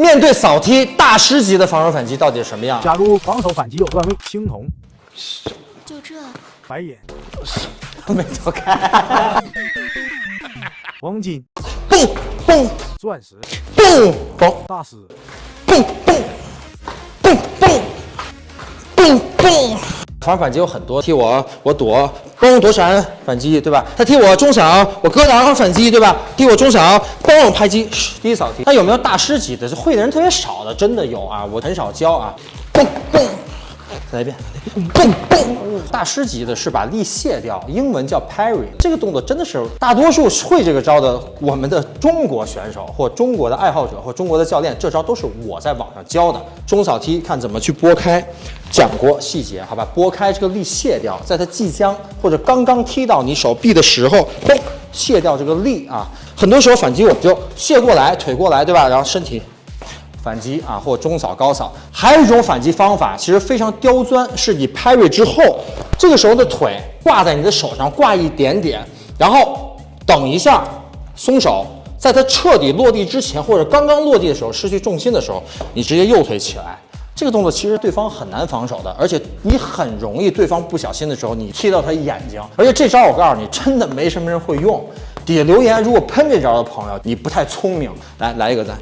面对扫踢大师级的防守反击到底是什么样？假如防守反击有段位，青铜、就这，白银、没走开，黄金、蹦 蹦钻石、蹦蹦大师、蹦蹦蹦蹦蹦蹦。防反击有很多，踢我我躲，嘣躲闪反击，对吧？他踢我中闪，我搁挡反击，对吧？踢我中闪，嘣拍击，第一扫踢。他有没有大师级的？会的人特别少的，真的有啊，我很少教啊。嘣嘣，再来一遍，嘣嘣。大师级的是把力卸掉，英文叫 parry。这个动作真的是大多数会这个招的，我们的中国选手或中国的爱好者或中国的教练，这招都是我在网上教的。中扫踢看怎么去拨开，讲过细节，好吧？拨开这个力卸掉，在它即将或者刚刚踢到你手臂的时候，嘣，卸掉这个力啊。很多时候反击我们就卸过来，腿过来，对吧？然后身体。反击啊，或中扫、高扫，还有一种反击方法，其实非常刁钻，是你 parry 之后，这个时候的腿挂在你的手上，挂一点点，然后等一下松手，在它彻底落地之前，或者刚刚落地的时候失去重心的时候，你直接右腿起来。这个动作其实对方很难防守的，而且你很容易对方不小心的时候，你踢到他眼睛。而且这招我告诉你，真的没什么人会用。底下留言，如果喷这招的朋友，你不太聪明。来来一个赞，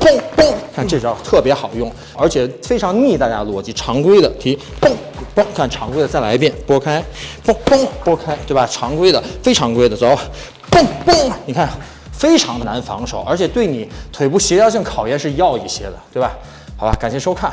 嘣嘣，看这招特别好用，而且非常逆大家逻辑。常规的提，嘣嘣，看常规的再来一遍，拨开，嘣嘣拨开，对吧？常规的，非常规的，走，嘣嘣，你看非常的难防守，而且对你腿部协调性考验是要一些的，对吧？好吧，感谢收看。